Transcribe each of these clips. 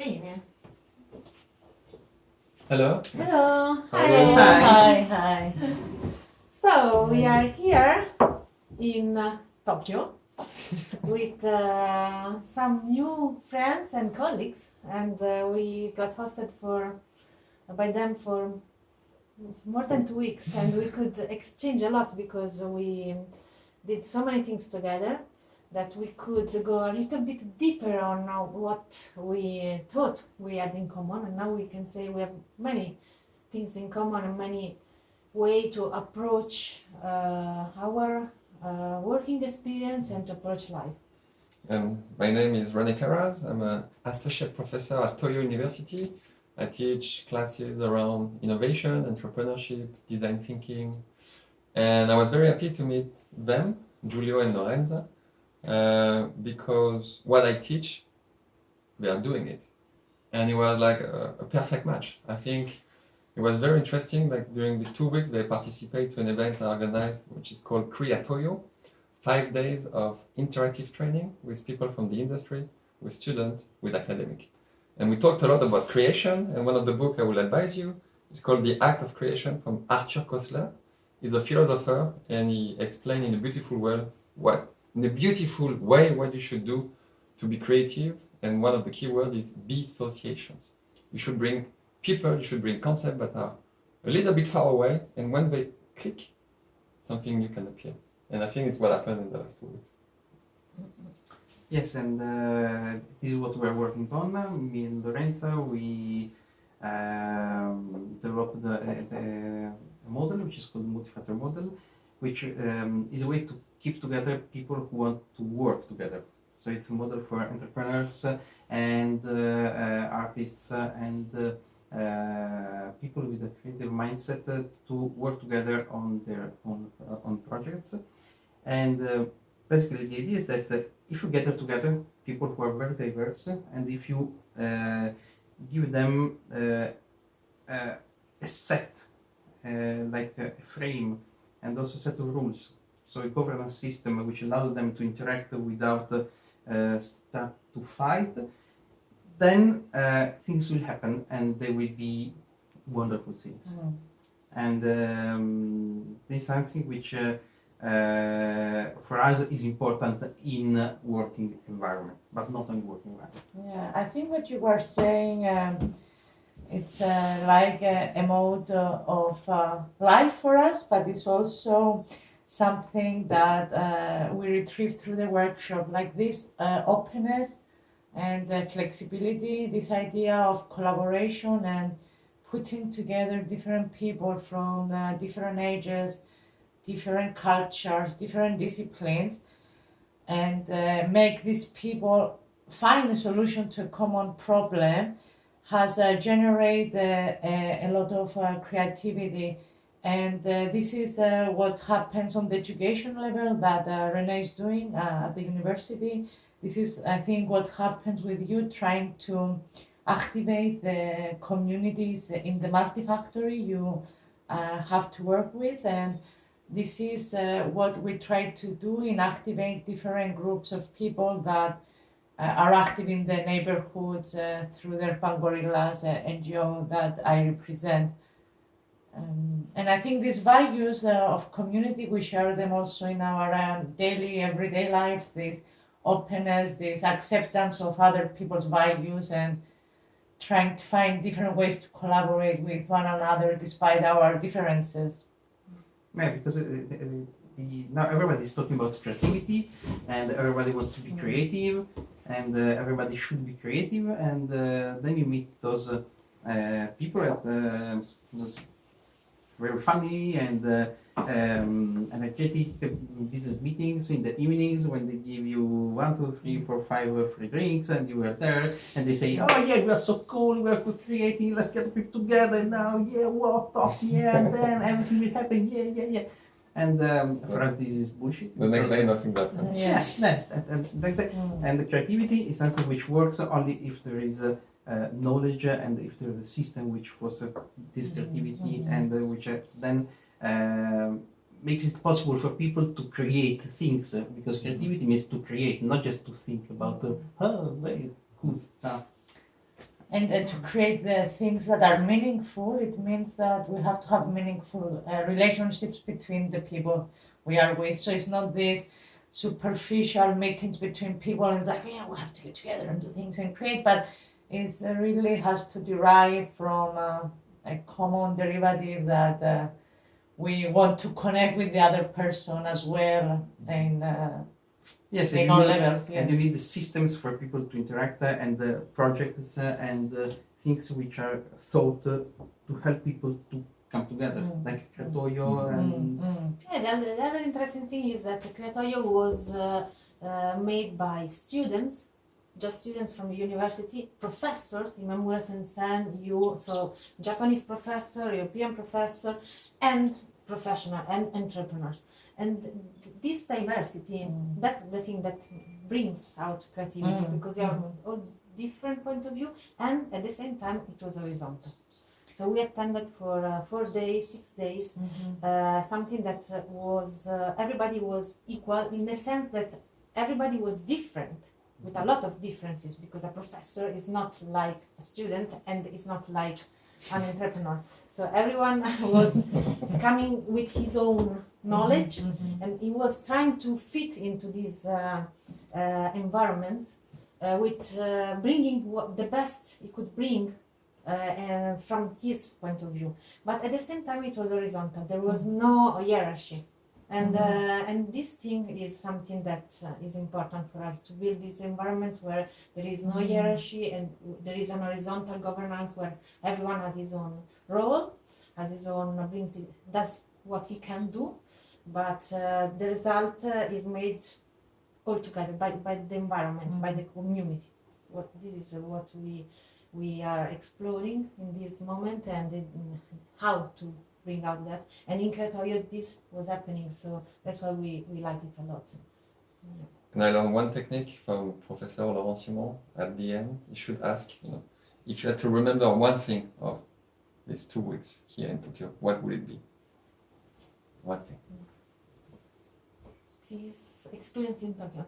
Bene. Hello. Hello. Hello. Hi. Hi, hi. So we are here in uh, Tokyo with uh, some new friends and colleagues, and uh, we got hosted for by them for more than two weeks, and we could exchange a lot because we did so many things together that we could go a little bit deeper on uh, what we thought we had in common, and now we can say we have many things in common and many way to approach uh, our uh, working experience and to approach life. Um, my name is René Carraz. I'm an associate professor at Toyo University. I teach classes around innovation, entrepreneurship, design thinking, and I was very happy to meet them, Giulio and Lorenza, uh, because what I teach, they are doing it, and it was like a, a perfect match. I think it was very interesting. Like during these two weeks, they participate to an event I organized, which is called Creatoyo, five days of interactive training with people from the industry, with students, with academic. And we talked a lot about creation, and one of the books I will advise you is called The Act of Creation from Arthur Koestler. He's a philosopher, and he explained in a beautiful way what, in a beautiful way, what you should do to be creative. And one of the key words is be associations. You should bring people, you should bring concepts that are a little bit far away, and when they click, something new can appear. And I think it's what happened in the last two weeks. Yes, and uh, this is what we're working on. Me and Lorenza, we um, developed the, the model, which is called multi-factor model, which um, is a way to keep together people who want to work together. So it's a model for entrepreneurs uh, and uh, uh, artists and uh, people with a creative mindset to work together on their own uh, on projects. And basically, the idea is that if you gather together people who are very diverse, and if you give them a set, like a frame, and also a set of rules, so a governance system which allows them to interact without uh, start to fight, then uh, things will happen and they will be wonderful things. Mm. And um, this is something which uh, uh, for us is important in working environment, but not in working environment. Yeah, I think what you were saying, um, it's uh, like a, a mode of uh, life for us, but it's also something that uh, we retrieve through the workshop, like this uh, openness and uh, flexibility, this idea of collaboration and putting together different people from uh, different ages, different cultures, different disciplines, and uh, make these people find a solution to a common problem has uh, generated a, a lot of creativity and uh, this is uh, what happens on the education level that uh, Rene is doing at the university. This is, I think, what happens with you trying to activate the communities in the multifactory you uh, have to work with. And this is uh, what we try to do in activate different groups of people that uh, are active in the neighborhoods through their Pangorillas NGO that I represent. Um, and I think these values uh, of community, we share them also in our um, daily, everyday lives, this openness, this acceptance of other people's values, and trying to find different ways to collaborate with one another despite our differences. Yeah, because uh, the, now everybody is talking about creativity, and everybody wants to be creative, and uh, everybody should be creative, and uh, then you meet those uh, uh, people at those very funny and uh, um, energetic uh, business meetings in the evenings when they give you one, two, three, four, five uh, free drinks, and you are there, and they say, "Oh yeah, we are so cool, we are so creative. Let's get people together now. Yeah, walk, talk, yeah, and then everything will happen. Yeah, yeah, yeah." And um, for us, this is bullshit. The next day, nothing happened. yeah, yeah, and, and that's it. Mm. And the creativity is something which works only if there is a, uh, knowledge and if there is a system which fosters this creativity Mhm. and uh, which uh, then um makes it possible for people to create things uh, because creativity means to create, not just to think about uh, oh, very cool stuff. And uh, to create the things that are meaningful, it means that we have to have meaningful uh, relationships between the people we are with. So it's not this superficial meetings between people and it's like, yeah, we have to get together and do things and create, but it really has to derive from uh, a common derivative that uh, we want to connect with the other person as well uh, Yes, in and all you, need, levels. and you need the systems for people to interact uh, and the projects uh, and uh, things which are thought uh, to help people to come together, Mm. like Creatoyo Mm, and mm, Yeah, the, other- the other interesting thing is that Creatoyo was uh, uh, made by students, just students from the university, professors, Imamura Sensei, you, so Japanese professor, European professor, and professional and entrepreneurs. And this diversity, Mm. that's the thing that brings out creativity Mm, because you have mhm. all different point of view, and at the same time it was horizontal. So we attended for uh, four days, six days, mhm. uh, something that uh, was uh, everybody was equal in the sense that everybody was different with a lot of differences because a professor is not like a student and is not like an entrepreneur. So everyone was coming with his own knowledge Mhm. and he was trying to fit into this uh, uh, environment uh, with uh, bringing what the best he could bring uh, and from his point of view. But at the same time it was horizontal. There was no hierarchy and uh, and this thing is something that uh, is important for us to build these environments where there is no Mhm. hierarchy and there is an horizontal governance where everyone has his own role has his own brings it, does what he can do. But uh, the result uh, is made all together by, by the environment by the community. What this is uh, what we we are exploring in this moment and in how to bring out that and in Creatoyo this was happening so that's why we, we liked it a lot And I learned one technique from Professor Laurent Simon at the end. You should ask, you know, if you had to remember one thing of these two weeks here in Tokyo, what would it be? One thing. this experience in Tokyo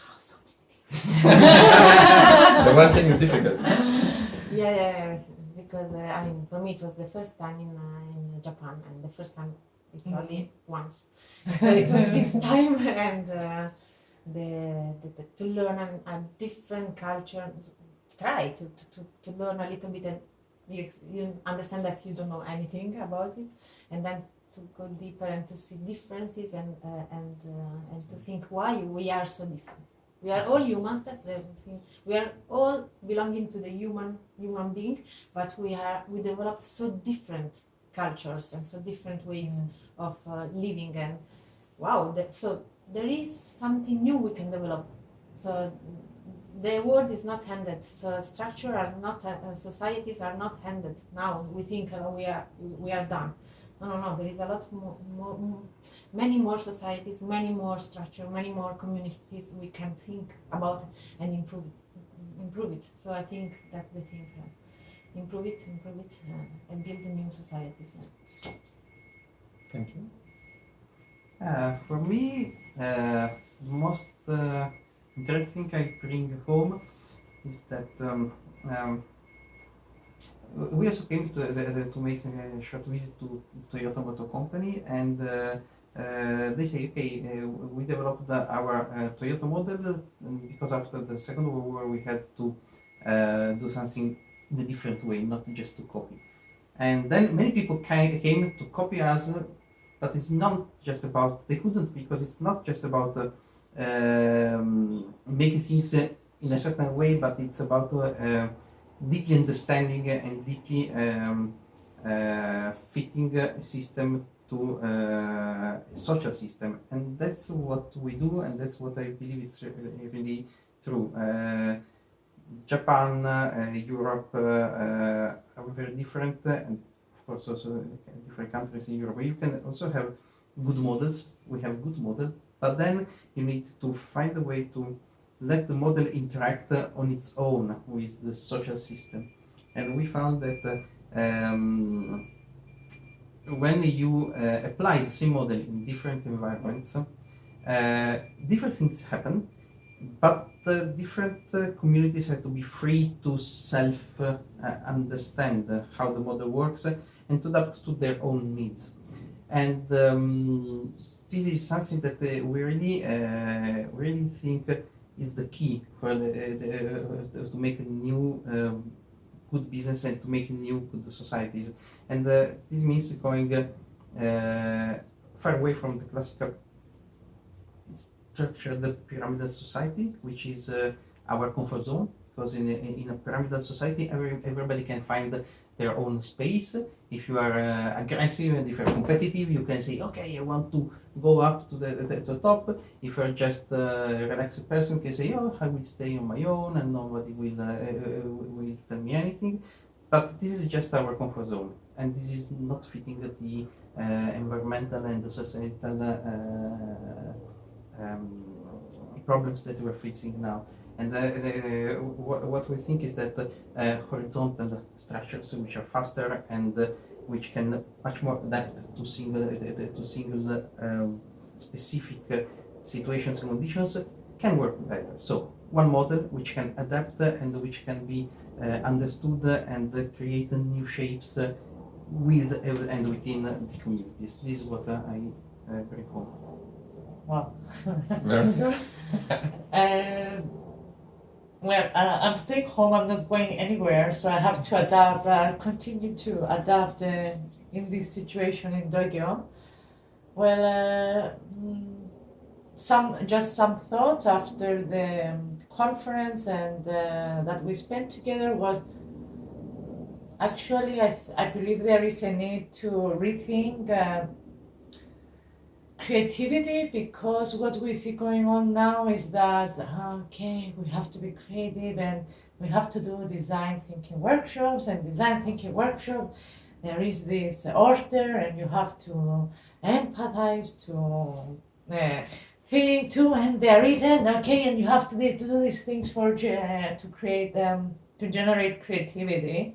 oh, so many things the one thing is difficult. yeah, yeah, yeah because uh, I mean for me it was the first time in, uh, in Japan and the first time it's only once. So it was this time and uh, the, the, the to learn an, a different culture try to, to, to, to learn a little bit and you, you understand that you don't know anything about it and then to go deeper and to see differences and uh, and uh, and to think why we are so different we are all humans that the thing. We are all belonging to the human human being but we are we developed so different cultures and so different ways of uh, living and wow that, so there is something new we can develop. So the world is not handed. So structure are not uh, societies are not handed now. We think uh, we are we are done no no no there is a lot more, more, more many more societies many more structure many more communities we can think about and improve improve it so i think that's the thing uh, improve it improve it uh, and build new societies yeah. Thank you. Uh, for me, uh, most uh, interesting I bring home is that um, um, we also came to, the, the, to make a short visit to Toyota Motor Company and uh, uh, they say, okay, uh, we developed the, our uh, Toyota model because after the Second World War we had to uh, do something in a different way, not just to copy. And then many people came to copy us uh, but it's not just about they couldn't because it's not just about uh, um, making things uh, in a certain way but it's about uh, uh, deeply understanding and deeply um, uh, fitting a system to uh, a social system and that's what we do and that's what i believe is re- really true uh, japan uh, europe are very different and of course also different countries in Europe. You can also have good models. We have good model, but then you need to find a way to let the model interact on its own with the social system. And we found that uh, um, when you uh, apply the same model in different environments, uh, different things happen but uh, different uh, communities have to be free to self uh, understand how the model works and to adapt to their own needs. And um, this is something that we really, really think is the key for the, the to make a new um, good business and to make new good societies. And uh, this means going uh, far away from the classical structured pyramidal society, which is uh, our comfort zone. Because in a, in a pyramidal society, every, everybody can find their own space. If you are uh, aggressive and if you're competitive, you can say, okay, I want to go up to the, the, the top. If you're just a relaxed person, you can say, oh, I will stay on my own and nobody will, uh, uh, will tell me anything. But this is just our comfort zone, and this is not fitting the uh, environmental and the societal uh, um, problems that we're facing now. And uh, the, what, what we think is that uh, horizontal structures, which are faster and uh, which can much more adapt to single to single um, specific uh, situations and conditions, can work better. So one model which can adapt and which can be uh, understood and create new shapes uh, with and within the communities. This is what I bring home. Wow. Very good. Uh, well, uh, I'm staying home. I'm not going anywhere, so I have to adapt. Uh, continue to adapt uh, in this situation in Tokyo. Well, uh, mm, some just some thoughts after the um, conference and uh, that we spent together was actually I, I believe there is a need to rethink uh, creativity because what we see going on now is that okay we have to be creative and we have to do design thinking workshops and design thinking workshop. There is this order and you have to empathize to uh, think too and there isn't okay and you have to to do these things for uh, to create them to generate creativity.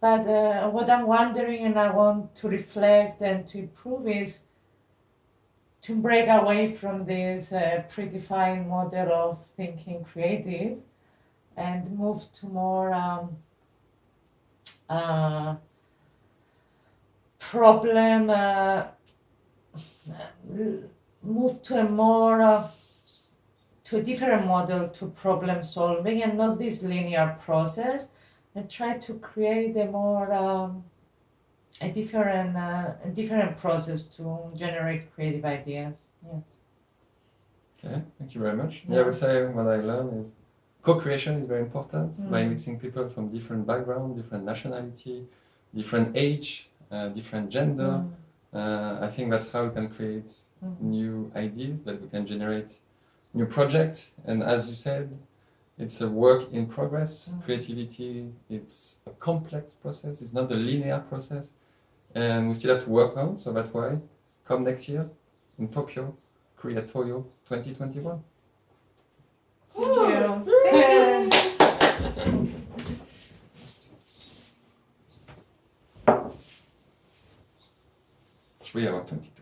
But uh, what i'm wondering and i want to reflect and to improve is to break away from this uh, predefined model of thinking creative and move to more um, uh, problem uh, move to a more uh, to a different model to problem solving and not this linear process and try to create a more um, a different uh, a different process to generate creative ideas. Yes. Okay, thank you very much. Yeah. Yeah, I would say what I learned is co-creation is very important by Mm. mixing people from different background, different nationality, different age, uh, different gender. Mm. Uh, I think that's how we can create Mhm. new ideas, that we can generate new projects. And as you said, it's a work in progress. Mm. Creativity, it's a complex process. It's not a linear process, and we still have to work on. So that's why, come next year in Tokyo, Creatoyo 2021. Thank you. Three hour 22.